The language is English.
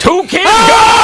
Two kids. Go! Ah!